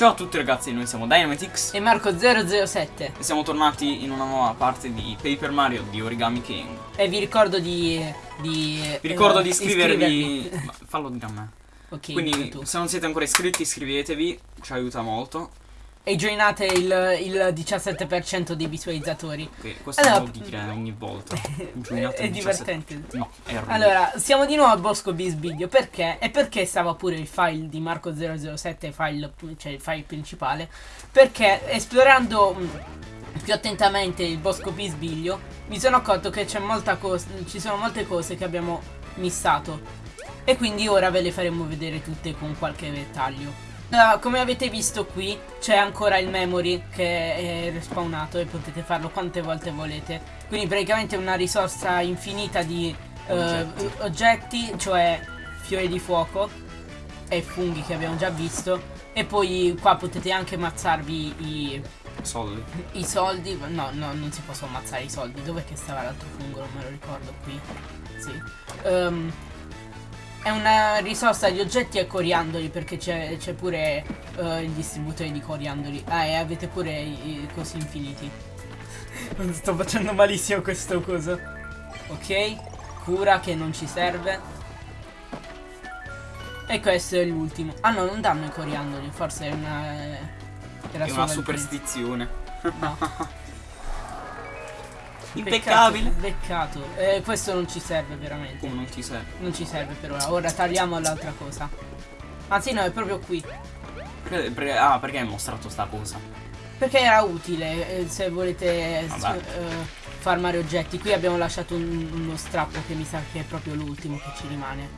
Ciao a tutti ragazzi, noi siamo Dynamitix e Marco007 e siamo tornati in una nuova parte di Paper Mario di Origami King. E vi ricordo di... di vi ricordo eh, di iscrivervi... Ma fallo dire a me. Ok, Quindi se non siete ancora iscritti iscrivetevi, ci aiuta molto. E joinate il, il 17% dei visualizzatori. Ok, questo allora, lo devo dire ogni volta. È divertente. No. Allora, siamo di nuovo a Bosco Bisbiglio. Perché? E perché stava pure il file di Marco007, file, cioè il file principale? Perché esplorando mm, più attentamente il Bosco Bisbiglio mi sono accorto che c'è molta cosa, ci sono molte cose che abbiamo missato. E quindi ora ve le faremo vedere tutte con qualche dettaglio. Uh, come avete visto qui c'è ancora il memory che è respawnato e potete farlo quante volte volete. Quindi praticamente una risorsa infinita di uh, oggetti. oggetti, cioè fiori di fuoco e funghi che abbiamo già visto. E poi qua potete anche ammazzarvi i soldi. I soldi. No, no, non si possono ammazzare i soldi. Dov'è che stava l'altro fungo? Non me lo ricordo qui. Sì. Um, è una risorsa di oggetti e coriandoli perché c'è pure uh, il distributore di coriandoli. Ah, e avete pure i, i cosi infiniti. Non sto facendo malissimo questo coso. Ok, cura che non ci serve. E questo è l'ultimo. Ah no, non danno i coriandoli, forse è una... Era è una superstizione. No. Impeccabile. Peccato. Eh, questo non ci serve veramente. Come non ci serve? Non ci serve per ora. Ora tagliamo l'altra cosa. Anzi no, è proprio qui. Ah, perché hai mostrato sta cosa? Perché era utile eh, se volete eh, farmare oggetti. Qui abbiamo lasciato un, uno strappo che mi sa che è proprio l'ultimo che ci rimane.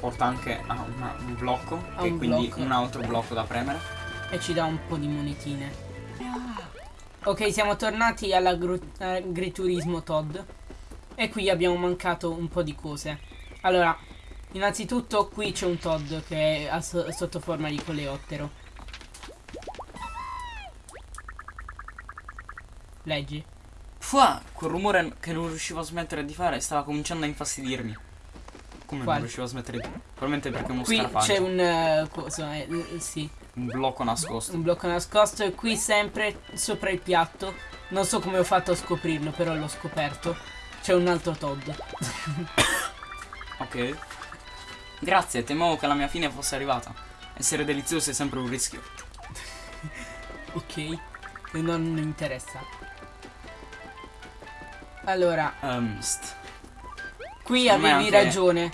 Porta anche a una, un blocco. A e un quindi blocco. un altro blocco da premere. E ci dà un po' di monetine. Ok, siamo tornati all'agriturismo Todd. E qui abbiamo mancato un po' di cose. Allora, innanzitutto qui c'è un Todd che è so sotto forma di coleottero. Leggi. Fua, quel rumore che non riuscivo a smettere di fare stava cominciando a infastidirmi. Come Qual? non riuscivo a smettere di... Probabilmente perché uno Qui c'è un... Uh, cosa, eh, sì. Un blocco nascosto. Un blocco nascosto e qui sempre sopra il piatto. Non so come ho fatto a scoprirlo, però l'ho scoperto. C'è un altro Todd. ok. Grazie, temevo che la mia fine fosse arrivata. Essere delizioso è sempre un rischio. ok. Non mi interessa. Allora. Um, qui avevi anche... ragione.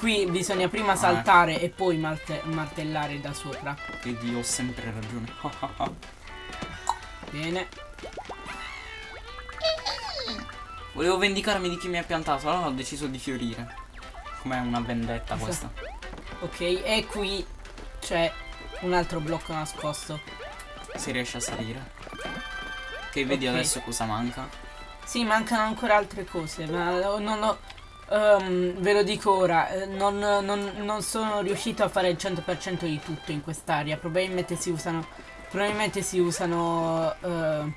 Qui bisogna prima ah, saltare eh. e poi martellare da sopra. Vedi, ho sempre ragione. Bene. Volevo vendicarmi di chi mi ha piantato, allora ho deciso di fiorire. Com'è una vendetta questa. Ok, e qui c'è un altro blocco nascosto. Si riesce a salire. Ok, vedi okay. adesso cosa manca. Sì, mancano ancora altre cose, ma non ho... Um, ve lo dico ora, eh, non, non, non, sono riuscito a fare il 100% di tutto in quest'area. Probabilmente si usano. Probabilmente si usano uh,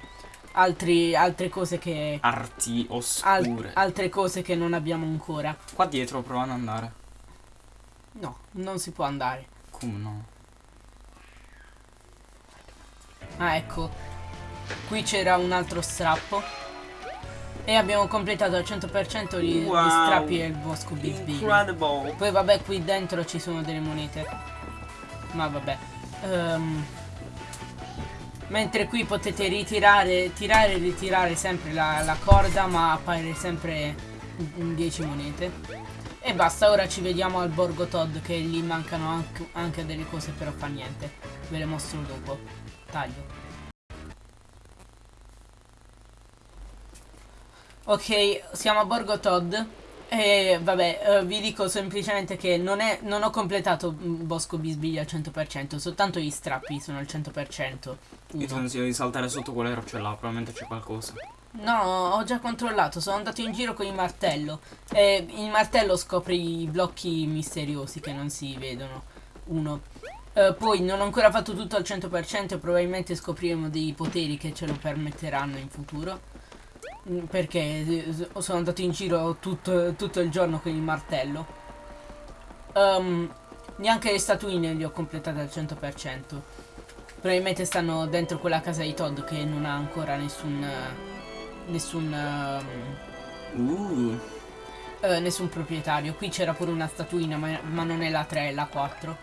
altri, altre cose che. Arti oscure. Al, altre cose che non abbiamo ancora. Qua dietro provano ad andare. No, non si può andare. Come no? Ah, ecco. Qui c'era un altro strappo. E abbiamo completato al 100% gli, wow. gli strappi del bosco Bisbee. Poi vabbè qui dentro ci sono delle monete. Ma vabbè. Um, mentre qui potete ritirare, tirare e ritirare sempre la, la corda ma appare sempre 10 monete. E basta, ora ci vediamo al Borgo Todd che lì mancano anche, anche delle cose però fa niente. Ve le mostro dopo. Taglio. Ok, siamo a Borgo Todd. E vabbè, uh, vi dico semplicemente che non, è, non ho completato Bosco Bisbiglia al 100%, soltanto gli strappi sono al 100%. Io ti consiglio di saltare sotto quella roccia là, probabilmente c'è qualcosa. No, ho già controllato, sono andato in giro con il martello. E il martello scopre i blocchi misteriosi che non si vedono. Uno. Uh, poi non ho ancora fatto tutto al 100% e probabilmente scopriremo dei poteri che ce lo permetteranno in futuro. Mm, perché eh, sono andato in giro tutto, tutto il giorno con il martello. Um, neanche le statuine le ho completate al 100%. Probabilmente stanno dentro quella casa di Todd che non ha ancora nessun... Nessun... Uh. Uh, nessun proprietario. Qui c'era pure una statuina, ma, ma, non è la 3, è la 4.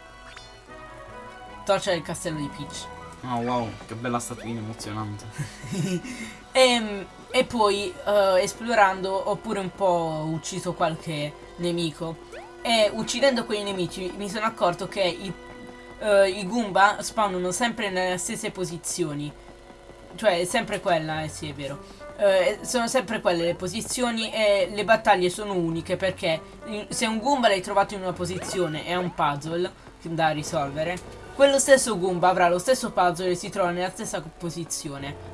Torcia del castello di Peach. Oh wow, che bella statuina emozionante. e, ehm, e, poi uh, esplorando ho pure un po' ucciso qualche nemico. E uccidendo quei nemici mi sono accorto che i, uh, i Goomba spawnano sempre nelle stesse posizioni. Cioè, sempre quella, eh sì, è vero. Uh, sono sempre quelle le posizioni e le battaglie sono uniche perché se un Goomba l'hai trovato in una posizione e è un puzzle da risolvere, quello stesso Goomba avrà lo stesso puzzle e si trova nella stessa posizione.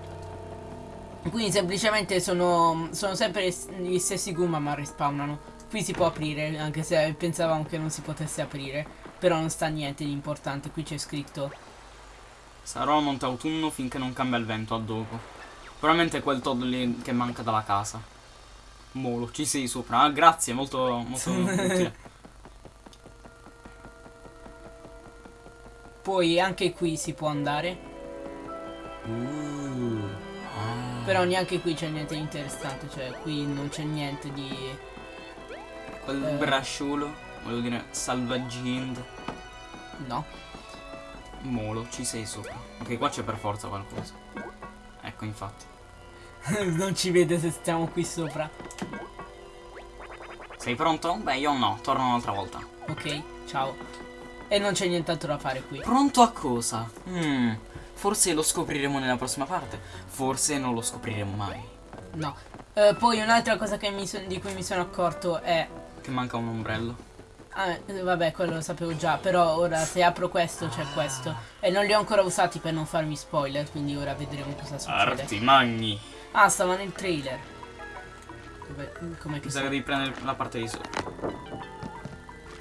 Quindi semplicemente sono, sono sempre gli stessi Goomba ma respawnano. Qui si può aprire, anche se pensavamo che non si potesse aprire. Però non sta niente di importante, qui c'è scritto. Sarò a monte autunno finché non cambia il vento a dopo. Probabilmente è quel Todd lì che manca dalla casa. Molo, ci sei sopra. Ah, grazie, molto, molto utile. Poi anche qui si può andare. Uh. Però neanche qui c'è niente di interessante, cioè qui non c'è niente di Quel eh. brasciolo, volevo dire salvaggind. No. Molo, ci sei sopra. Ok, qua c'è per forza qualcosa. Ecco, infatti. non ci vede se stiamo qui sopra. Sei pronto? Beh, io no, torno un'altra volta. Ok, ciao. E non c'è nient'altro da fare qui. Pronto a cosa? Hmm, forse lo scopriremo nella prossima parte. Forse non lo scopriremo mai. No. Uh, poi un'altra cosa di cui mi sono accorto è che manca un ombrello. Ah, eh, vabbè, quello lo sapevo già, però ora se apro questo c'è questo. E non li ho ancora usati per non farmi spoiler, quindi ora vedremo cosa succede. Arti magni. Ah, stava nel trailer. Come che che devi prendere la parte di sotto.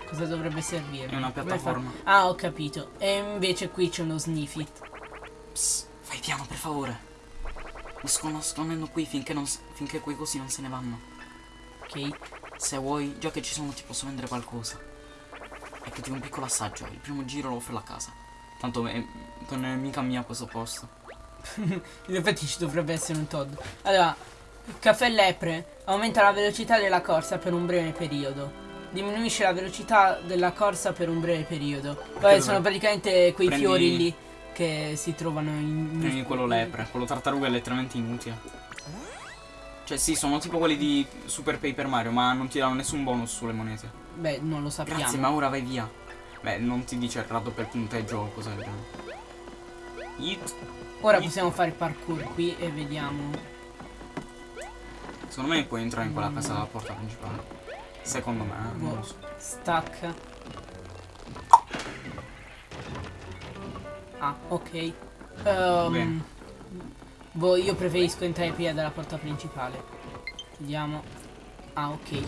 Cosa dovrebbe servire? È una piattaforma. Ah, ho capito. E invece qui c'è uno sniffit. Psst, fai piano, per favore. Mi sto nascondendo qui finché, non, finché quei cosi non se ne vanno. Ok. Se vuoi, già che ci sono ti posso vendere qualcosa. Ecco ti un piccolo assaggio, il primo giro lo offro a casa. Tanto è, non è mica mia questo posto. In effetti ci dovrebbe essere un Todd. Allora, caffè lepre aumenta la velocità della corsa per un breve periodo. Diminuisce la velocità della corsa per un breve periodo. Poi sono praticamente quei Prendi... fiori lì che si trovano in... Prendi quello lepre, quello tartaruga è letteralmente inutile. Cioè sì, sono tipo quelli di Super Paper Mario, ma non ti danno nessun bonus sulle monete. Beh, non lo sappiamo. Grazie, ma ora vai via. Beh, non ti dice il rato per punteggio o cosa del genere. Ora Yeet. possiamo fare il parkour qui e vediamo. Secondo me puoi entrare in quella casa dalla porta principale. Secondo me, eh, non lo so. Stack. Ah, ok. Um. Boh, io preferisco entrare prima dalla porta principale. Vediamo. Ah, ok.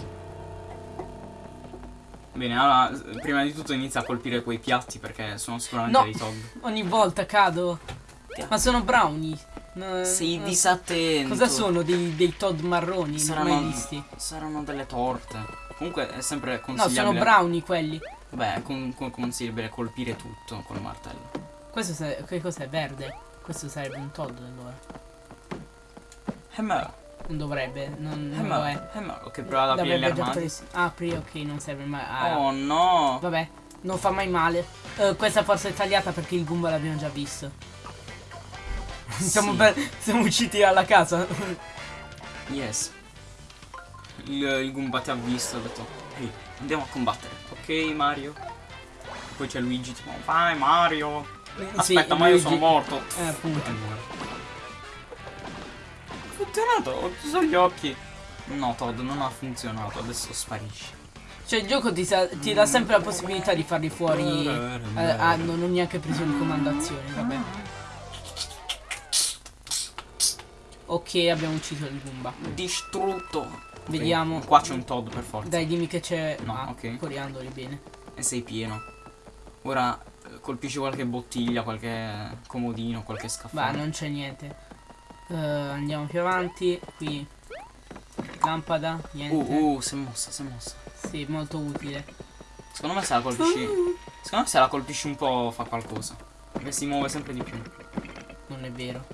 Bene, allora, prima di tutto inizia a colpire quei piatti perché sono sicuramente no, dei Todd. ogni volta cado. Ma sono brownie. No, Sei disattento. Cosa sono? Dei, dei Todd marroni? Saranno, non mai visti. Saranno delle torte. Comunque è sempre consigliabile. No, sono brownie quelli. Beh, con, con, consigliabile colpire tutto col martello. Questo che cos'è? Verde? Questo sarebbe un Todd allora. Hammer. Non dovrebbe, non, non lo è. Hammer. Ok, prova ad aprire gli armadi. Ah, apri, ok, non serve mai. Ah. Oh no. Vabbè, non fa mai male. Uh, questa forse è tagliata perché il Goomba l'abbiamo già visto. Sì. siamo, per, siamo usciti dalla casa. yes. Il, il Goomba ti ha visto, ha detto, ehi, andiamo a combattere. Ok, Mario. Poi c'è Luigi, tipo, vai Mario. Aspetta, sì, ma io sono morto. Eh, appunto. Ha funzionato, ho chiuso gli occhi. No, Todd, non ha funzionato, adesso sparisce. Cioè il gioco ti, ti dà sempre la possibilità di farli fuori eh, ah, non ho neanche preso le comandazioni, vabbè. Ok, abbiamo ucciso il Goomba. Distrutto. Vediamo. Qua c'è un Todd per forza. Dai, dimmi che c'è. No, ah, ok. Coriandoli bene. E sei pieno. Ora colpisci qualche bottiglia, qualche comodino, qualche scaffale. Ma non c'è niente. Uh, andiamo più avanti. Qui lampada, niente. Uh, uh, si è mossa, si è mossa. Sì, molto utile. Secondo me se la colpisci. Secondo me se la colpisci un po' fa qualcosa. Che si muove sempre di più. Non è vero.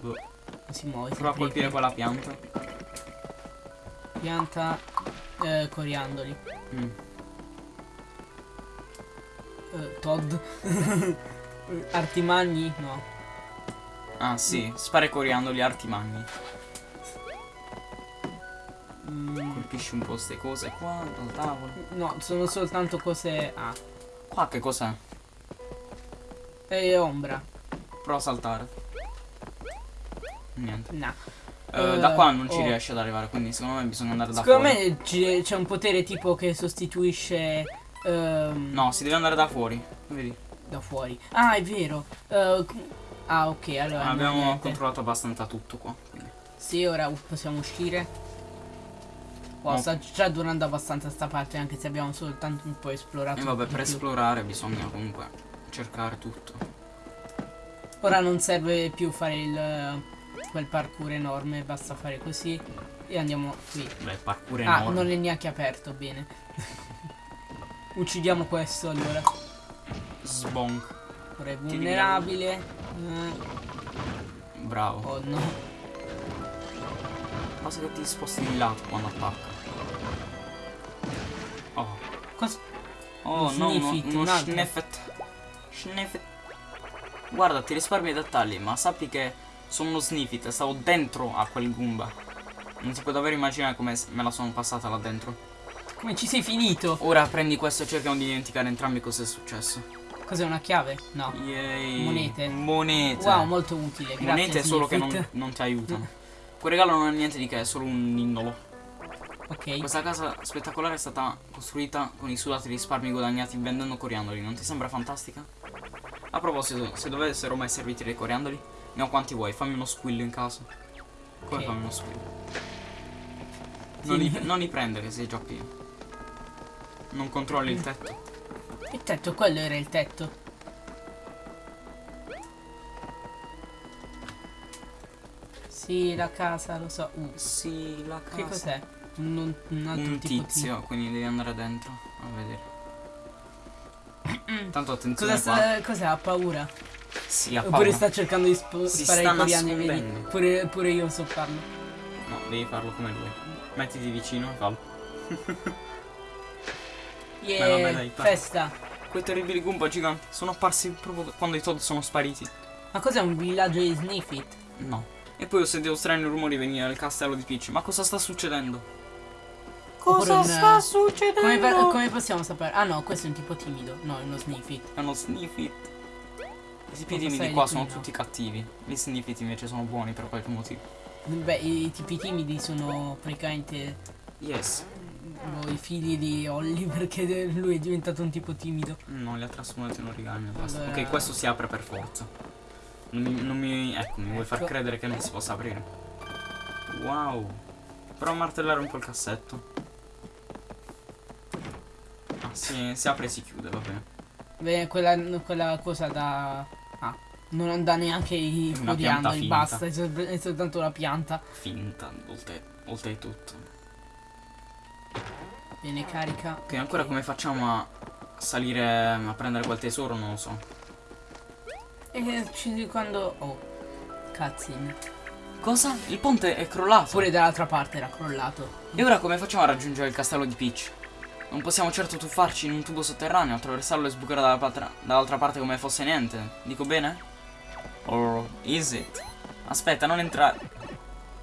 Boh. Si muove. Prova a colpire quella pianta. Pianta eh, coriandoli. Mm. Eh, Todd. Artimagni? No. Ah sì, spara i coriandoli arti magni. Mm, Colpisci un po' ste cose qua dal tavolo. no, sono soltanto cose. Ah. Qua che cos'è? E ombra. Prova a saltare. Niente. No. Eh, Eh, da qua non ci oh. riesce ad arrivare, quindi secondo me bisogna andare da Secondo fuori. me ci- c'è un potere tipo che sostituisce. Ehm, No, si deve andare da fuori. Vedi? Da fuori. Ah, è vero. Eh, ah, ok, allora. Abbiamo niente. controllato abbastanza tutto qua. quindi. Sì, ora possiamo uscire. Wow, No. sta già durando abbastanza sta parte, anche se abbiamo soltanto un po' esplorato. E vabbè, di per più. esplorare bisogna comunque cercare tutto. Ora non serve più fare il quel parkour enorme, basta fare così e andiamo qui. Beh, parkour Ah, enorme. non è neanche aperto, bene. Uccidiamo questo allora. Sbonk. Ora vulnerabile. Eh, Bravo. oh no. Basta che ti sposti di lato quando attacca. Oh. Cos- Oh Un no, no, sniffit, uno un altro. sniffet. Sniffet. Guarda, ti risparmi i dettagli, ma sappi che sono uno sniffit, stavo dentro a quel Goomba. Non si può davvero immaginare come me la sono passata là dentro. Come ci sei finito? Ora prendi questo e cerchiamo di dimenticare entrambi cosa è successo. Cos'è una chiave? No. Yay. Monete. Monete. Wow, molto utile. Grazie. Monete solo che non, non ti aiutano. Quel regalo non è niente di che, è solo un indolo. Ok. Questa casa spettacolare è stata costruita con i sudati risparmi guadagnati vendendo coriandoli, non ti sembra fantastica? A proposito, se dovessero mai serviti dei coriandoli, ne ho quanti vuoi, fammi uno squillo in caso. Come Ok. fammi uno squillo? Sì. Non, li, non li prendere, sei già pieno. Non controlli il tetto. Il tetto, quello era il tetto. Sì, la casa, lo so. Uh, Sì, la casa. che cos'è? Un, un altro Un tipo tizio, quindi devi andare dentro a vedere. Tanto di... attenzione Cosa cos'è? Ha paura? Sì, ha Oppure paura. sta cercando di sp- Si sparare i coriandoli, vedi? Pure, pure io so farlo. No, devi farlo come lui. Mettiti vicino e fallo. Yeah, vabbè, dai, festa. Quei terribili Goomba giganti sono apparsi proprio quando i Todd sono spariti. Ma cos'è un villaggio di Sniffit? No. E poi ho sentito strani rumori venire dal castello di Peach. Ma cosa sta succedendo? Oppure un- succedendo? Come, pa- come possiamo sapere? Ah no, questo è un tipo timido. No, è uno Sniffit. È uno Sniffit. I tipi Cosa timidi qua sono tutti cattivi. Gli Sniffit invece sono buoni per qualche motivo. Beh, i tipi timidi sono praticamente Yes. I figli di Holly perché lui è diventato un tipo timido. No, li ha trasformati in origami basta. Allora- Ok, questo si apre per forza. Non mi, non mi- ecco, mi vuoi far Ecco. credere che non si possa aprire. Wow. Prova a martellare un po' il cassetto. Ah, si, si apre e si chiude, va bene. Beh, quella, quella cosa da... Ah, non dà neanche i finta. basta, è, sol- è soltanto la pianta. Finta, oltre, oltre tutto. Viene carica. Ok, ancora come facciamo a salire a prendere quel tesoro? Non lo so. E ci- quando... Oh, cutscene. Cosa? Il ponte è crollato. Pure dall'altra parte era crollato. E ora come facciamo a raggiungere il castello di Peach? Non possiamo certo tuffarci in un tubo sotterraneo, attraversarlo e sbucare dall'altra parte come fosse niente. Dico bene? Or is it? Aspetta, non entrare.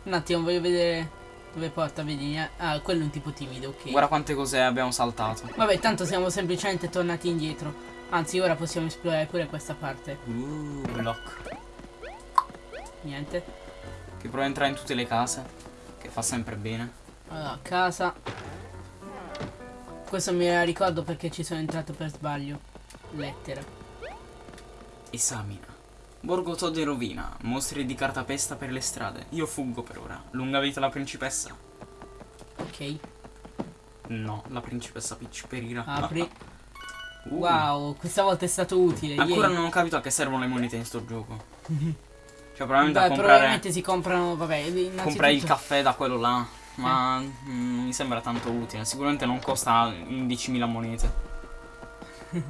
Un attimo, voglio vedere dove porta, vedi? eh? Ah, quello è un tipo timido, ok. Guarda quante cose abbiamo saltato. Vabbè, tanto siamo semplicemente tornati indietro. Anzi, ora possiamo esplorare pure questa parte. Uh, lock. Niente. Che prova a entrare in tutte le case. Che fa sempre bene. Allora, casa. Questo me la ricordo perché ci sono entrato per sbaglio. Lettera. Esamina. Borgo Todd in rovina. Mostri di cartapesta per le strade. Io fuggo per ora. Lunga vita la principessa. Ok. No, la principessa Peach perirà. Apri. Uh. Wow, questa volta è stato utile. Ancora yay. non ho capito a che servono le monete in sto gioco. Cioè, probabilmente Beh, a comprare, probabilmente si comprano, vabbè, comprare il caffè da quello là. Ma mm, non mi sembra tanto utile. Sicuramente non costa 11.000 monete.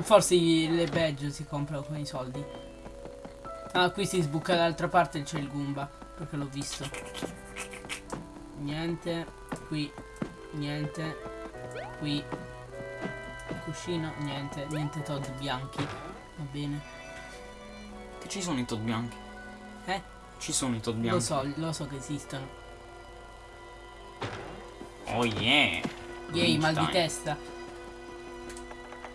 Forse le badge si comprano con i soldi. Ah, qui si sbuca dall'altra parte c'è il Goomba. Perché l'ho visto. Niente. Qui. Niente. Qui. Cuscino. Niente. Niente Todd bianchi. Va bene. Che ci sono i Todd bianchi? Eh? Ci sono i Todd bianchi. Lo so, lo so che esistono. Oh yeah. Yay, mal di testa.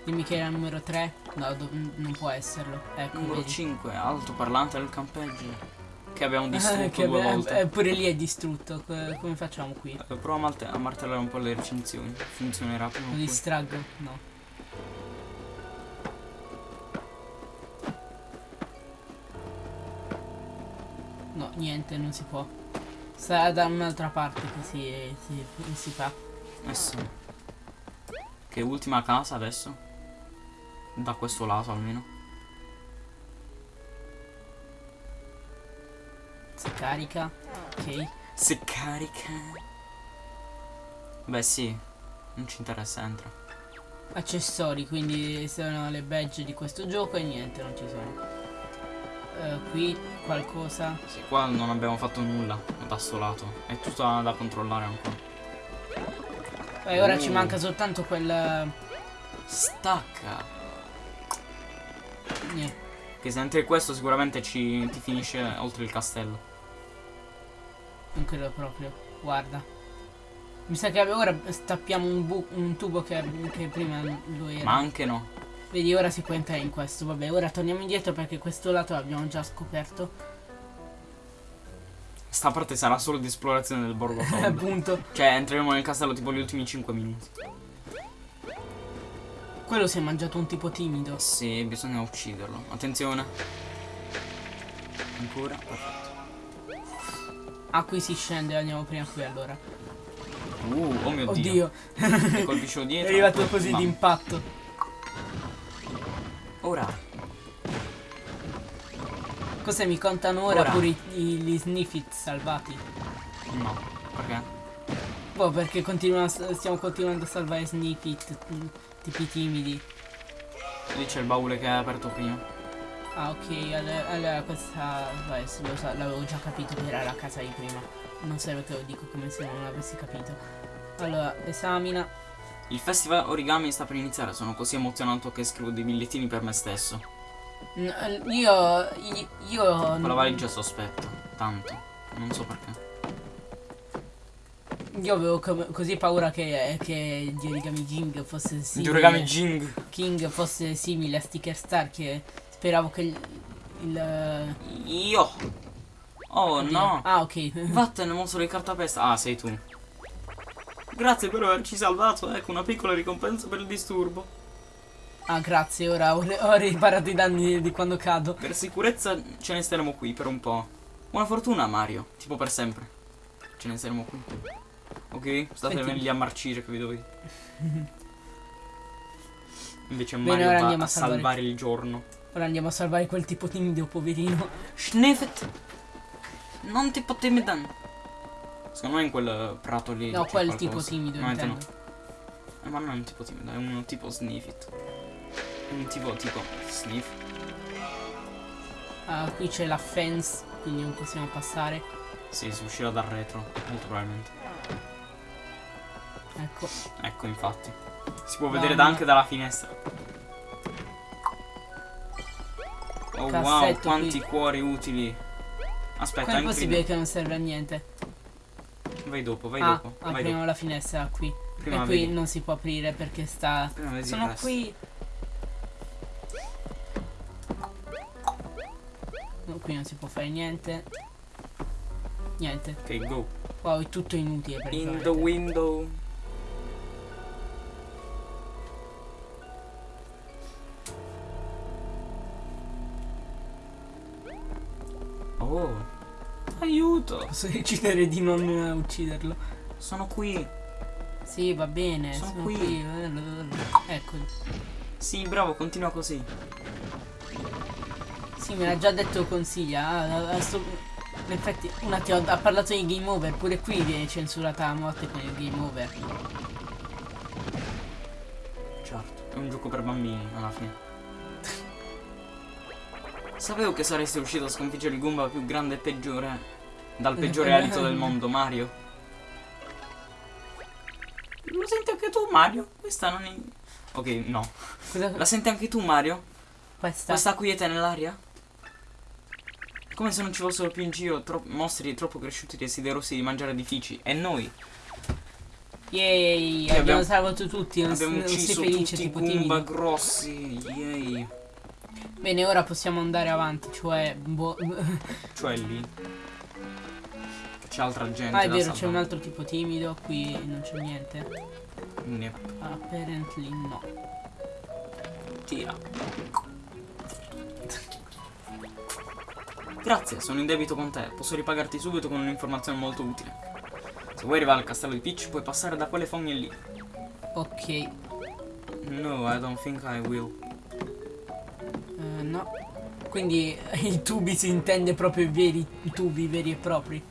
Dimmi che era numero 3. No, non può esserlo. Ecco, Numero vedi. 5, altoparlante del campeggio. Che abbiamo distrutto che due be- volte. eh, pure lì è distrutto. Co- Come facciamo qui? Eh, Prova a, martellare un po' le recensioni. Funzionerà prima Lo distraggo? No. No, niente, non si può. Sta da un'altra parte che si, si, si fa. Eh sì. Che ultima casa adesso? Da questo lato almeno. Si carica. Ok. Se carica. Beh sì. Non ci interessa, entra. Accessori, quindi sono le badge di questo gioco e niente, non ci sono. Eh, qui qualcosa. Sì, qua non abbiamo fatto nulla da sto lato. È tutto da, controllare ancora. E ora ci Uh. manca soltanto quel. Stacca. Niente. Che se entri questo sicuramente ci, ti finisce oltre il castello. Non credo proprio. Guarda. Mi sa che ora stappiamo un, un tubo che, che prima lo era. Ma anche no. Vedi, ora si può entrare in questo. Vabbè, ora torniamo indietro perché questo lato l'abbiamo già scoperto. Sta parte sarà solo di esplorazione del borgo. Appunto. Cioè entreremo nel castello tipo gli ultimi 5 minuti. Quello si è mangiato un tipo timido. Sì, bisogna ucciderlo. Attenzione. Ancora. Ah, qui si scende, andiamo prima qui allora. Uh, oh mio dio. Oddio, Mi colpisce è dietro. arrivato così d'impatto. Ora. Cosa mi contano ora, Ora. pure i- i- gli sniffit salvati? No. Perché? Boh, perché stiamo continuando a salvare sniffit, tipi timidi. Lì c'è il baule che hai aperto prima. Ah, ok, allora, allora questa. Vabbè, sì, lo so, l'avevo già capito che era la casa di prima. Non serve che lo dico come se non l'avessi capito. Allora, esamina. Il festival origami sta per iniziare. Sono così emozionato che scrivo dei bigliettini per me stesso. N- eh, io. Io. Con la valigia sospetto. Tanto. Non so perché. Io avevo co- così paura che, che di Origami King fosse Di simile. origami Jing. King fosse simile a Sticker Star che speravo che il. il Io. Oh oddio. no. Ah, ok. Vattene, mostro di cartapesta. Ah, sei tu. Grazie per averci salvato. Ecco, una piccola ricompensa per il disturbo. Ah, grazie, ora ho, ho riparato i danni di quando cado. Per sicurezza ce ne staremo qui per un po'. Buona fortuna, Mario. Tipo per sempre. Ce ne staremo qui. Ok? State Senti. lì a marcire che vi dovete. Invece Bene, Mario ora va andiamo a salvare- salvare il giorno. Ora andiamo a salvare quel tipo timido, poverino. Sniffet! Non tipo timidan. Secondo me in quel prato lì. No, quel qualcosa. tipo timido, No, intendo. no. Eh, ma non è un tipo timido, è uno tipo sniffit. Un tipo tipo sniff. Ah, qui c'è la fence, quindi non possiamo passare. Sì, si uscirà dal retro, molto probabilmente. Ecco. Ecco, infatti. Si può Mamma. vedere anche dalla finestra. Oh wow, quanti qui. cuori utili. Aspetta, Come è possibile che non serve a niente? Vai dopo, vai ah, dopo. Vai apriamo dopo. la finestra qui. Prima e qui vedi. non si può aprire perché sta. Sono qui. No, qui non si può fare niente. Niente. Ok, go. Wow, è tutto inutile In the window. Posso decidere di non eh, ucciderlo. Sono qui. Sì, va bene. Sono Sono, qui. qui. Ecco. Sì, bravo, continua così. Sì, me l'ha già detto consiglia. Sto- In effetti, un attimo, ha parlato di game over. Pure qui viene censurata la morte con il game over. Certo. È un gioco per bambini, alla fine. Sapevo che saresti riuscito a sconfiggere il Goomba più grande e peggiore. Dal peggiore alito del mondo, Mario. Lo senti anche tu, Mario? Questa non è. Ok, no. La senti anche tu, Mario? Questa. Questa quiete nell'aria? Come se non ci fossero più in giro tro- mostri troppo cresciuti desiderosi di mangiare edifici. E noi Yay, abbiamo, abbiamo- salvato tutti, non, abbiamo non sei ucciso felice tutti i tipo Goomba timido. grossi. Yay. Bene, ora possiamo andare avanti, cioè... boh- Cioè lì. C'è altra gente. ah, è vero, c'è un altro tipo timido, qui non c'è niente. Ne- Apparently no. Tira. Grazie, sono in debito con te. Posso ripagarti subito con un'informazione molto utile. Se vuoi arrivare al castello di Peach, puoi passare da quelle fogne lì. Ok, No, I don't think I will. eh, no. Quindi i tubi si intende proprio i veri tubi veri e propri.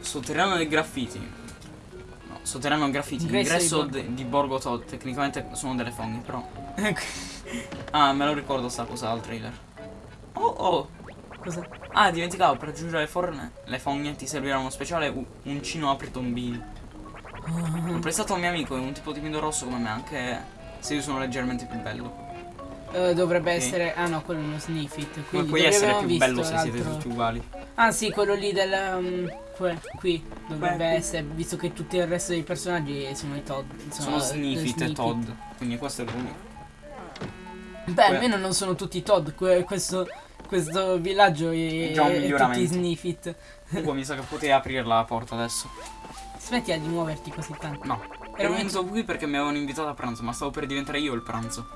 Sotterraneo dei graffiti. No, sotterraneo dei graffiti. Ingresso di di, di Borgo Todd. Tecnicamente sono delle fogne, però. Ah, me lo ricordo sta cosa al trailer. Oh oh. Cosa? Ah, dimenticavo, per raggiungere le forne, le fogne ti servirà uno speciale uncino apri tombini. L'ho prestato a un mio amico, è un tipo timido rosso come me, anche se io sono leggermente più bello. Eh, dovrebbe Ok. essere... Ah no, quello è uno sniffit. Quindi puoi essere più bello se siete tutti uguali? Ah sì, quello lì del... um, que- qui dovrebbe Beh, qui. essere, visto che tutti il resto dei personaggi sono i Todd. Sono eh, Sniffit e. Todd. Quindi questo è l'unico. Beh, Que- almeno non sono tutti Todd. que- questo, questo villaggio è, È già un è tutti miglioramento. Sniffit. Comunque mi sa che potevi aprire la porta adesso. Smettila di muoverti così tanto. No. Ero venuto qui perché mi avevano invitato a pranzo, ma stavo per diventare io il pranzo.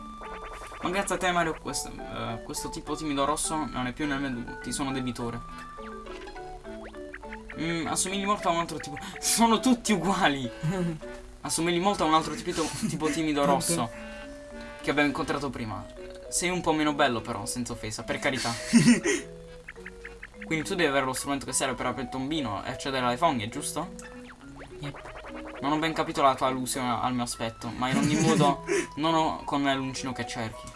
Ma grazie a te Mario, questo, eh, questo tipo timido rosso non è più nel menù, ti sono debitore. Mm, assomigli molto a un altro tipo. Sono tutti uguali! Assomigli molto a un altro tipo, tipo timido rosso che abbiamo incontrato prima. Sei un po' meno bello, però, senza offesa, per carità. Quindi tu devi avere lo strumento che serve per aprire il tombino e accedere alle fogne, giusto? Yep. Non ho ben capito la tua allusione al mio aspetto, ma in ogni modo non ho con me l'uncino che cerchi.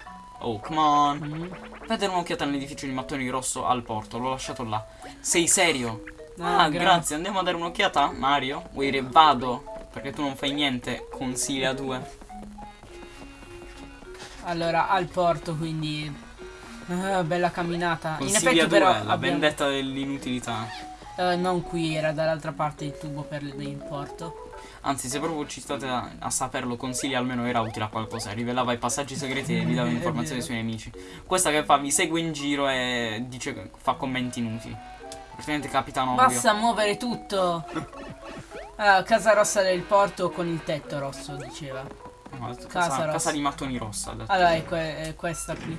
Oh, come on. Mm. Dare un'occhiata nell'edificio di mattoni rosso al porto, l'ho lasciato là. Sei serio? Ah, Ah, gra- grazie, andiamo a dare un'occhiata, Mario? Vuoi dire vado? Perché tu non fai niente, consiglia due. Allora, al porto, quindi... ah, bella camminata. In Consiglia effetti due, però la abbiamo- vendetta dell'inutilità. eh, non qui, era dall'altra parte il tubo per il porto. Anzi, se proprio ci state a, a saperlo, consiglia almeno era utile a qualcosa. Rivelava i passaggi segreti e vi dava È informazioni sui nemici. Questa che fa, vi segue in giro e dice fa commenti inutili. Praticamente capitano ovvio. Basta muovere tutto. Ah, casa rossa del porto con il tetto rosso, diceva. No, Casa casa, rossa. casa di mattoni rossa. Allora, è, que- è questa qui.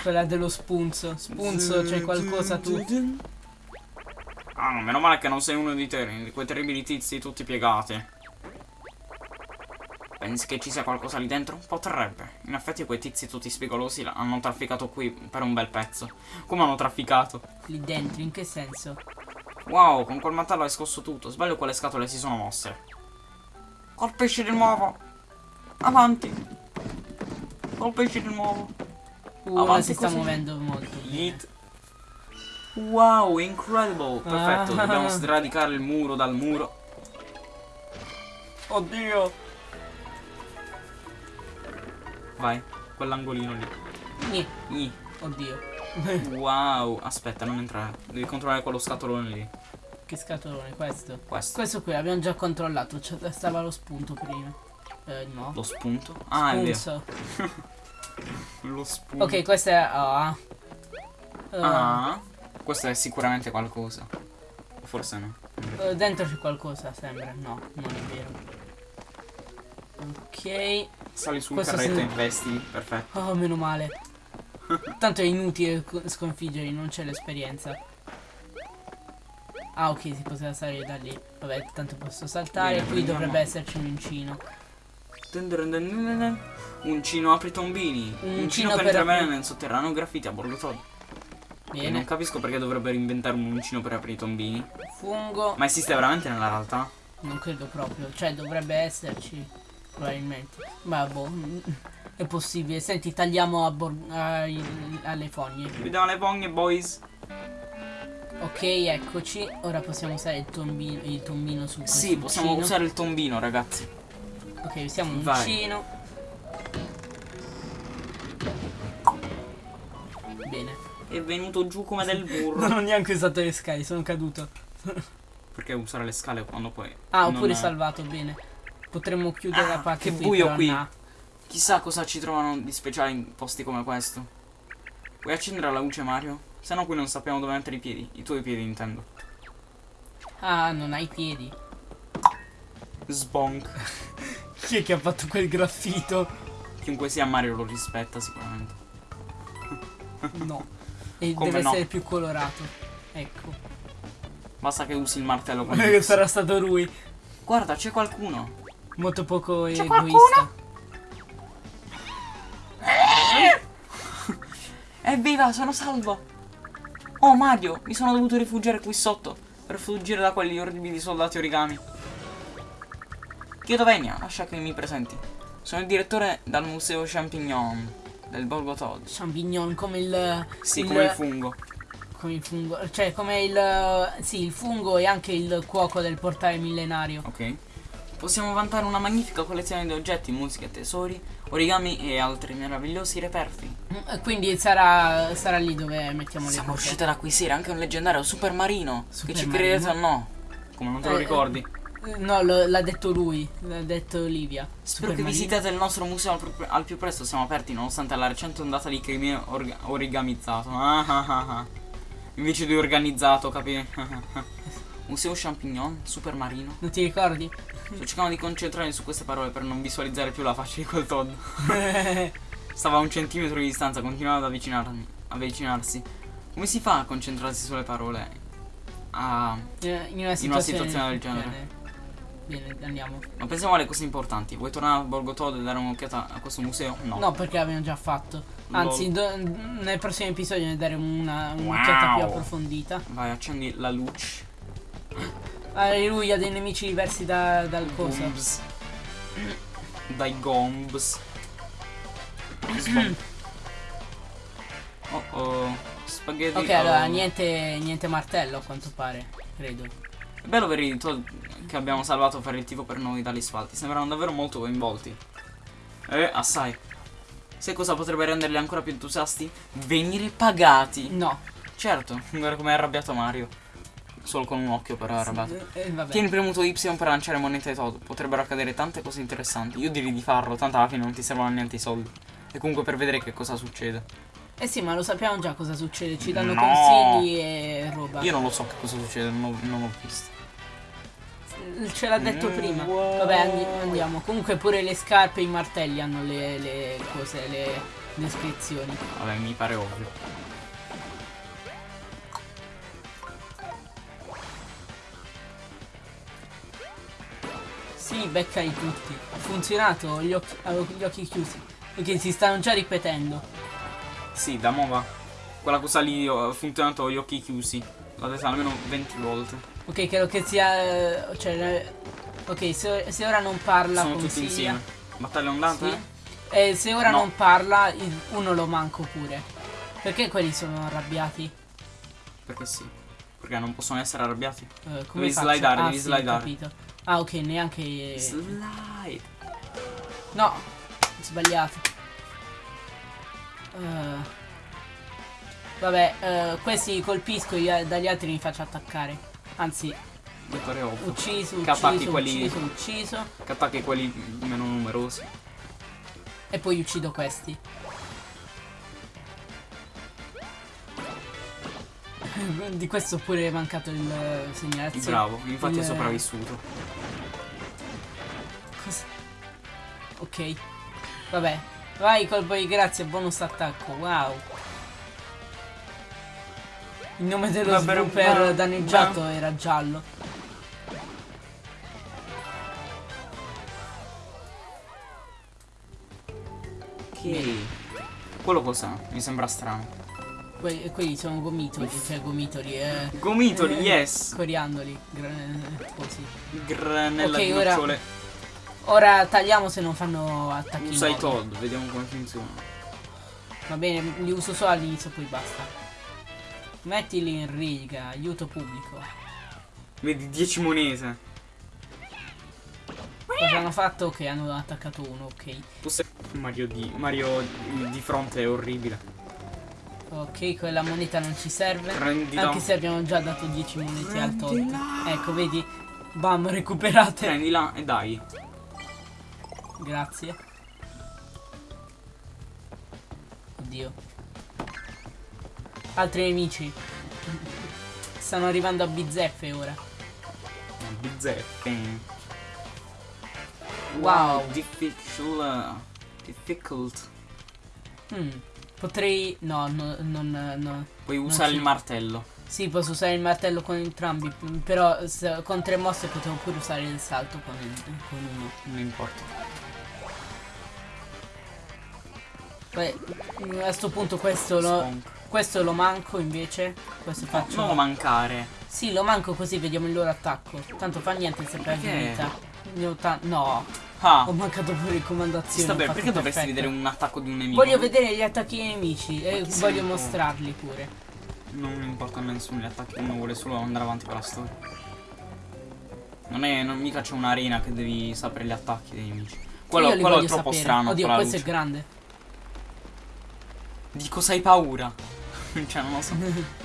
Quella dello spunzo. Spunzo, c'è qualcosa tu. Ah, no, meno male che non sei uno di te, di quei terribili tizi tutti piegati. Pensi che ci sia qualcosa lì dentro? Potrebbe. In effetti quei tizi tutti spigolosi hanno trafficato qui per un bel pezzo. Come hanno trafficato? Lì dentro, in che senso? Wow, con quel mantello hai scosso tutto. Sbaglio quelle scatole si sono mosse. Colpisci di nuovo. Avanti. Colpisci di nuovo. Uh, Avanti si sta così. muovendo molto. Yeet. Wow, incredible. Perfetto, Ah. dobbiamo sradicare il muro dal muro. Oddio. Vai, quell'angolino lì. Nì, Ih, oddio. Wow, aspetta, non entrare. Devi controllare quello scatolone lì. che scatolone, questo. Questo. Questo qui l'abbiamo già controllato. c'è- stava lo spunto prima. Eh, no. Lo spunto? Ah, è vero. Lo spunto. Ok, questo è A. Eh, Ah, questo è sicuramente qualcosa. Forse no. eh, dentro c'è qualcosa, sembra. No, non è. Ok. Sali sul Questo carretto e investi. Perfetto. Oh, meno male. Tanto è inutile co- sconfiggerli, non c'è l'esperienza. Ah, ok, si poteva salire da lì. Vabbè, tanto posso saltare. Bene, Qui prendiamo- dovrebbe esserci un uncino. Uncino apri tombini. Un Uncino per entrare apri- nel sotterraneo graffiti a bordo Todd. E non Bene. capisco perché dovrebbero inventare un uncino per aprire i tombini. Fungo. Ma esiste veramente nella realtà? Non credo proprio. Cioè, dovrebbe esserci. Probabilmente. Ma boh, è possibile. Senti, tagliamo a ai- alle fogne. Vediamo le fogne, boys. Ok, eccoci. Ora possiamo usare il tombino, il tombino su questo Sì, possiamo uncino. usare il tombino, ragazzi. Ok, usiamo un Vai. uncino. Bene. È venuto giù come del Non burro. ho neanche usato le scale, sono caduto. Perché usare le scale quando poi. Ah, non oppure è- salvato, bene. Potremmo chiudere Ah, la parte che qui, buio qui. no. Chissà cosa ci trovano di speciale in posti come questo. Vuoi accendere la luce, Mario? Se no, qui non sappiamo dove mettere i piedi. I tuoi piedi, intendo. Ah, non hai piedi. Sbonk. Chi è che ha fatto quel graffito? Chiunque sia Mario lo rispetta sicuramente. No. E Come deve no? essere più colorato. Ecco. Basta che usi il martello sarà stato lui. Guarda, c'è qualcuno. Molto poco C'è egoista. Evviva, sono salvo. Oh Mario, mi sono dovuto rifugiare qui sotto per fuggire da quegli orribili soldati origami. Chiedo venia, lascia che mi presenti. Sono il direttore dal museo Champignon del Borgo Todd. Champignon come il. Sì, come il fungo. come il fungo. Cioè, come il. Sì, il fungo e anche il cuoco del portale millenario. Ok. Possiamo vantare una magnifica collezione di oggetti, musica, tesori, origami e altri meravigliosi reperti. Mm, Quindi sarà, sarà lì dove mettiamo le Siamo cose. riusciti ad acquisire anche un leggendario super marino. Super che ci marino? credete o no? Come non te lo Eh, ricordi? Eh, No, l'ha detto lui, l'ha detto Olivia. Spero che Supermarino. visitiate il nostro museo al, più- al più presto. Siamo aperti nonostante la recente ondata di crimine origamizzato. Ah, ah, ah, ah. Invece di organizzato, capi? museo Champignon, super marino. Non ti ricordi? Sto cercando di concentrarmi su queste parole per non visualizzare più la faccia di quel Todd. Stava a un centimetro di distanza, continuava ad avvicinarmi, avvicinarsi. Come si fa a concentrarsi sulle parole? Ah, In una situazione, In una situazione del genere. Bene, Bene, andiamo. ma pensiamo alle cose importanti. Vuoi tornare a Borgo Todd e dare un'occhiata a questo museo? No. No, perché l'abbiamo già fatto. Anzi, nel prossimo episodio ne daremo una un'occhiata Wow. più approfondita. Vai, accendi la luce. Alleluia, dei nemici diversi da- dal coso. Gombs. Dai gombs. Oh oh. Spaghetti. Ok, allora niente, niente martello a quanto pare, credo. È bello vedere i Todd che abbiamo salvato il tifo per noi dagli spalti. Sembrano davvero molto coinvolti. Eh, assai. Sai cosa potrebbe renderli ancora più entusiasti? Venire pagati. No. Certo, guarda come è arrabbiato Mario. Solo con un occhio però è arrabbiato. Eh, vabbè. Tieni premuto Y per lanciare monete ai Todd. Potrebbero accadere tante cose interessanti. Io direi di farlo, tanto alla fine non ti servono niente i soldi. E comunque per vedere che cosa succede. Eh sì, ma lo sappiamo già cosa succede. Ci danno No. consigli e roba. Io non lo so che cosa succede, non ho, non ho visto. Ce l'ha detto Mm, prima. wow. Vabbè, andi- andiamo. Comunque pure le scarpe e i martelli hanno le, le cose, le descrizioni. Vabbè, mi pare ovvio. Sì, beccali tutti. Ha funzionato, gli occhi, gli occhi chiusi. Perché si stanno già ripetendo. Sì, da mova. Quella cosa lì ho funzionato gli occhi chiusi. L'ho detta almeno 20 volte. Ok, credo che sia. eh, Cioè. eh, Ok, se, se ora non parla Sono tutti consiglia. insieme. Battaglia ondata? Sì. E se ora No. non parla, uno lo manco pure. Perché quelli sono arrabbiati? Perché sì. Perché non possono essere arrabbiati. Eh, come Devi faccio? slidare, ah, devi sì, slidare. capito. Ah, ok, neanche. Slide. No, sbagliato. Eh, vabbè, eh, questi colpisco, io dagli altri mi faccio attaccare. Anzi, ucciso, attacchi ucciso, quelli- ucciso, ucciso. Che attacchi quelli meno numerosi. E poi uccido questi. Di questo pure è mancato il eh, segnalazione. Bravo, infatti è Il- sopravvissuto. Cosa? Ok. Vabbè. Vai colpo di grazia, bonus attacco. Wow. Il nome dello Vabbè, svilupper ma- danneggiato era giallo. Ok. Quello cos'è? Mi sembra strano. Que- quelli sono gomitoli, cioè gomitoli, eh. Gomitoli, eh, yes. Coriandoli. così. Granella Ok, di ora- nocciole. Ora tagliamo se non fanno attacchi. Usa i. Todd, vediamo come funziona. Va bene, li uso solo all'inizio, poi basta. Mettili in riga, aiuto pubblico. Vedi 10 monete. Cosa hanno fatto? Ok, hanno attaccato uno, ok. Mario di Mario di fronte è orribile. Ok, quella moneta non ci serve. Prendila. Anche se abbiamo già dato 10 monete al tot. Prendila. Ecco, vedi? Bam, recuperate. Prendila e dai. Grazie. Oddio. Altri nemici. Stanno arrivando a bizzeffe ora. Bizzeffe. Wow. Difficult. Difficult. Hmm. Potrei... No, no, non... No. Puoi usare ci- il martello. Sì, posso usare il martello con entrambi. Però con tre mosse potevo pure usare il salto con, il, con uno. Non importa. Beh, a sto punto questo lo, questo lo manco invece. Questo faccio... non mancare. Sì, lo manco così vediamo il loro attacco. Tanto fa niente se perdi vita. No, Ah. ho mancato pure Ci azione. sta bene, perché dovresti perfetto. vedere un attacco di un nemico? Voglio vedere gli attacchi dei nemici e chi se voglio mostrarli pure. Non importa a nessuno gli attacchi, uno vuole solo andare avanti con la storia. Non è. Non mica c'è un'arena che devi sapere gli attacchi dei nemici. Quello, quello è troppo sapere. strano. Oddio, la questo luce. è grande. Di cosa hai paura? cioè, non lo so.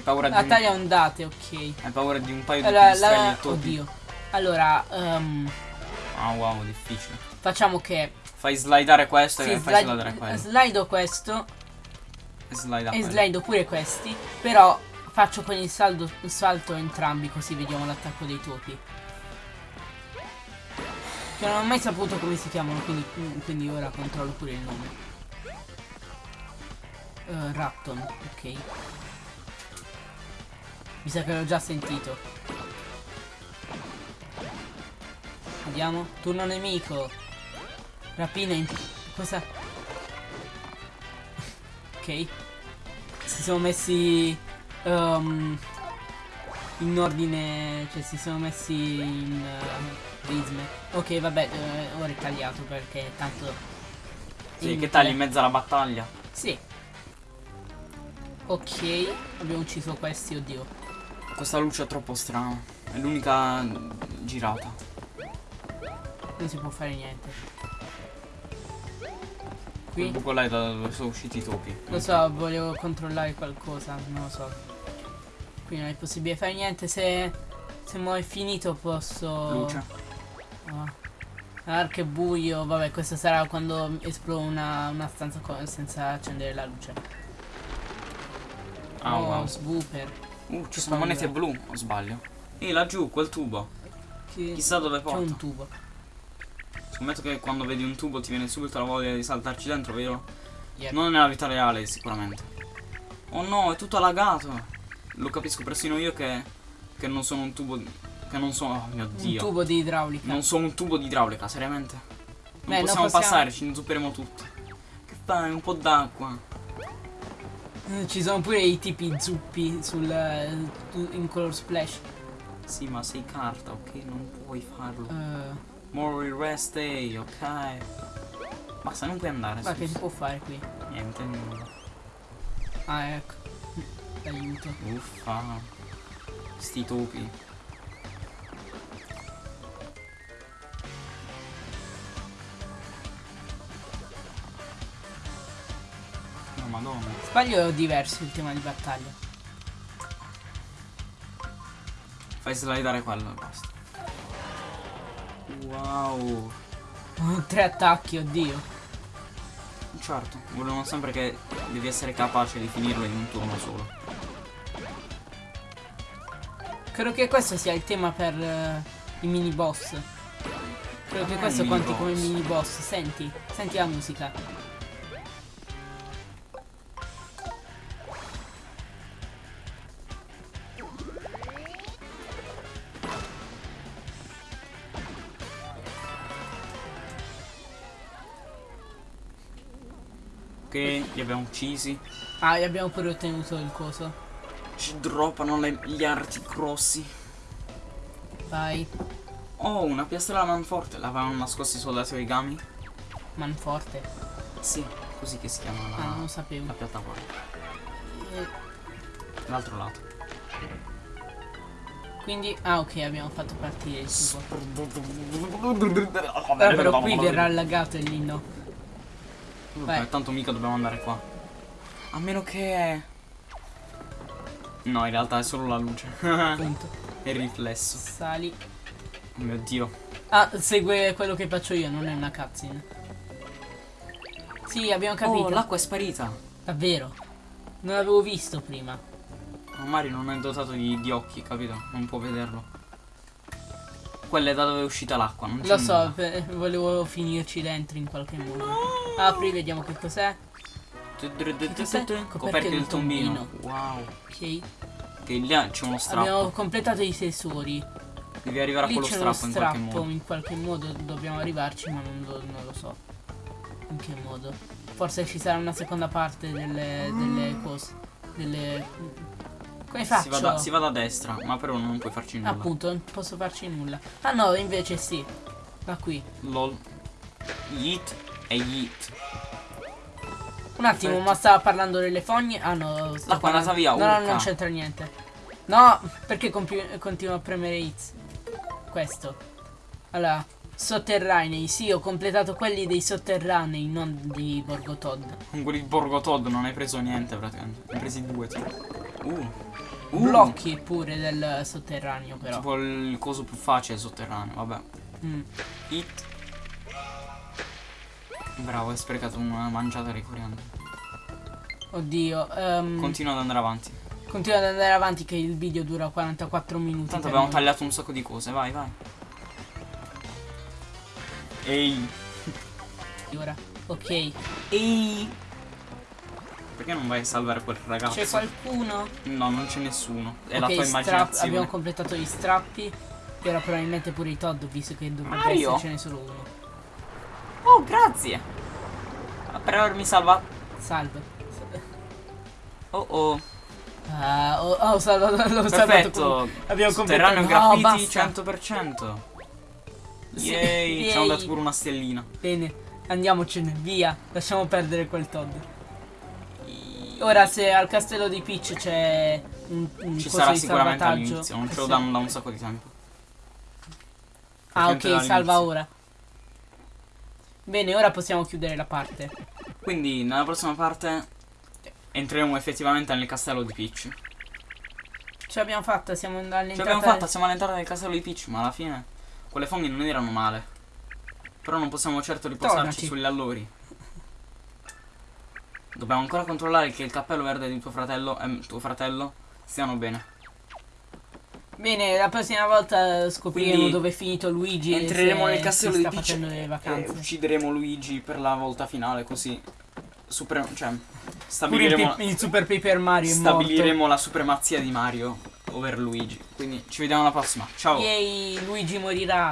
Hai paura di. La un- taglia ondate, ok. Hai paura di un paio di Allora, pipistrelli la... e topi? Oddio. Allora, ehm, Ah, wow, difficile. facciamo che Fai slidare questo sì, e fai slidare slide, quello. slido questo E e quello. slido pure questi. Però faccio con il, saldo, il salto entrambi così vediamo l'attacco dei topi. Che non ho mai saputo come si chiamano, quindi, quindi ora controllo pure il nome. Eh, Ratton, ok. Mi sa che l'ho già sentito. Vediamo. Turno nemico. Rapina in... Cosa? Ok. Si sono messi... ehm, in ordine... Cioè si sono messi in... uh, prisme. Ok, vabbè, eh, ora è tagliato perché tanto... Sì, che tagli in mezzo alla battaglia. Sì. Ok, abbiamo ucciso questi, oddio. Questa luce è troppo strana. È l'unica girata. Non si può fare niente. Quel Qui? buco là è da dove sono usciti i topi. Lo so, volevo controllare qualcosa, non lo so. Qui non è possibile fare niente, se, se mo è finito posso... Luce. Ah. Ah, che buio, vabbè questo sarà quando esplode una, una stanza senza accendere la luce. Ah, oh, wow. swooper. Uh, ci sono monete blu, o sbaglio? E laggiù, quel tubo. Che- Chissà dove C'è porta. un tubo. Scommetto che quando vedi un tubo ti viene subito la voglia di saltarci dentro, vero? Yep. Non nella vita reale, sicuramente. Oh no, è tutto allagato. Lo capisco persino io che, che non sono un tubo. di- Che non sono. Oh mio Un dio. tubo di idraulica. Non sono un tubo di idraulica, seriamente. Non Beh, possiamo, possiamo- passare, ci inzupperemo tutti. Che fai? Un po' d'acqua. Eh, Ci sono pure i tipi zuppi sul, eh, in color splash. Sì, ma sei carta, ok? Non puoi farlo. Eh, More rest day, ok? Basta, non puoi andare. ma che si può fare qui? Niente, nulla. Ah, ecco. Aiuto. Uffa. Sti topi. No, madonna. Sbaglio diverso il tema di battaglia? Fai slidare quello e basta. Wow. Tre attacchi, oddio. Certo, volevano sempre che devi essere capace di finirlo in un turno solo. Credo che questo sia il tema per eh, i mini boss. Credo che Ah, questo conti come mini boss. Senti, senti la musica. Li abbiamo uccisi. Ah, e abbiamo pure ottenuto il coso. Ci droppano le- gli arti grossi. Vai. Oh, una piastra alla manforte. L'avevano nascosta i soldati origami? Manforte. Sì, così che si chiama la, Ah, non lo la sapevo. piattaforma. Eh, L'altro lato. Quindi, ah ok, abbiamo fatto partire il tubo. Però, qui verrà allagato e lì vai. tanto mica dobbiamo andare qua. A meno che... No, in realtà è solo la luce. È il riflesso. Sali. Oh mio dio. Ah, segue quello che faccio io, non è una cutscene. Sì, abbiamo capito. Oh, l'acqua è sparita. Davvero. Non l'avevo visto prima. Ma Mario non è dotato di, di occhi, capito? Non può vederlo. Quella è da dove è uscita l'acqua, non Lo so, volevo finirci dentro in qualche modo. Apri, vediamo che cos'è. Coperchio del tombino. Wow. Ok. Che lì c'è uno strappo. Abbiamo completato i tesori. Devi arrivare a quello uno strappo in qualche strappo, modo. in qualche modo dobbiamo arrivarci, ma non lo, non lo so. In che modo? Forse ci sarà una seconda parte delle, delle cose. Delle. Come faccio? Si va, da, si va da destra, ma però non puoi farci nulla. Appunto, non posso farci nulla. Ah no, invece sì. Da qui. LOL. Yeet e yeet. Un attimo, Perfetto. ma stava parlando delle fogne? Ah no, L'acqua è parlando- andata via, No, no, non c'entra niente. No, perché continuo a premere X? Questo. Allora, sotterranei. Sì, ho completato quelli dei sotterranei, non di Borgo Todd. Con quelli di Borgo Todd non hai preso niente praticamente. Ne hai presi due. Tipo. Uh. Uh. Blocchi pure del sotterraneo, però. Tipo il coso più facile sotterraneo, vabbè. Mm. Hit. Bravo, hai sprecato una mangiata di coriandolo. Oddio. ehm, Continua ad andare avanti. continua ad andare avanti che il video dura 44 minuti. Tanto abbiamo noi. tagliato un sacco di cose, vai, vai. Ehi. Ora. Ok. Ehi. Perché non vai a salvare quel ragazzo? C'è qualcuno? No, non c'è nessuno. È Ok, la tua immaginazione. abbiamo completato gli strappi. E ora probabilmente pure i Todd, visto che dovrebbe Mario? essercene solo uno. Oh, grazie. Per avermi salvato. Salve. Oh oh. Ah, ho, ho salvato, l'ho salvato. Abbiamo completato. No, graffiti basta. 100%. Sì, Yay, ci hanno dato pure una stellina. Bene, andiamocene, via. Lasciamo perdere quel Todd. Ora se al castello di Peach c'è un, un Ci sarà sicuramente all'inizio, non ce lo danno da un sacco di tempo. Ah ok, salva ora. Bene, ora possiamo chiudere la parte. Quindi nella prossima parte entreremo effettivamente nel castello di Peach. Ce l'abbiamo fatta, siamo all'entrata. Ce l'abbiamo fatta, siamo all'entrata del castello di Peach, ma alla fine quelle foglie non erano male. Però non possiamo certo riposarci Tornaci. sugli allori. Dobbiamo ancora controllare che il cappello verde di tuo fratello e tuo fratello stiano bene. Bene, la prossima volta scopriremo Quindi dove è finito Luigi. Entreremo nel castello di Peach e uccideremo Luigi per la volta finale così super, cioè, il, stabiliremo, pi- il Super Paper Mario stabiliremo la supremazia di Mario over Luigi. Quindi ci vediamo alla prossima. Ciao. Yay, Luigi morirà.